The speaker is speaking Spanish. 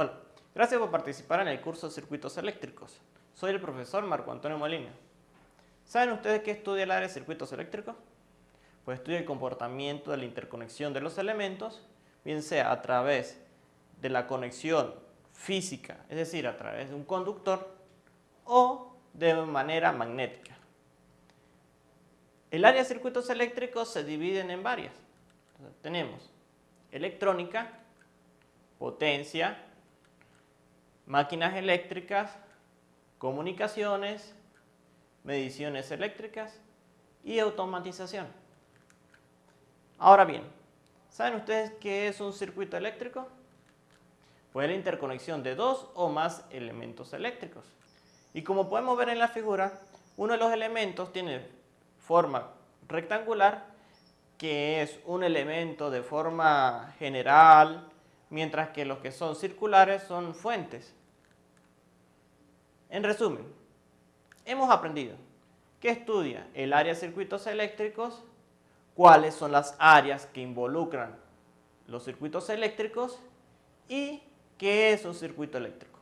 Hola, gracias por participar en el curso de Circuitos Eléctricos. Soy el profesor Marco Antonio Molina. ¿Saben ustedes qué estudia el área de circuitos eléctricos? Pues estudia el comportamiento de la interconexión de los elementos, bien sea a través de la conexión física, es decir, a través de un conductor, o de manera magnética. El área de circuitos eléctricos se dividen en varias. tenemos electrónica, potencia, máquinas eléctricas, comunicaciones, mediciones eléctricas y automatización. Ahora bien, ¿saben ustedes qué es un circuito eléctrico? Pues la interconexión de dos o más elementos eléctricos. Y como podemos ver en la figura, uno de los elementos tiene forma rectangular, que es un elemento de forma general, mientras que los que son circulares son fuentes. En resumen, hemos aprendido qué estudia el área de circuitos eléctricos, cuáles son las áreas que involucran los circuitos eléctricos y qué es un circuito eléctrico.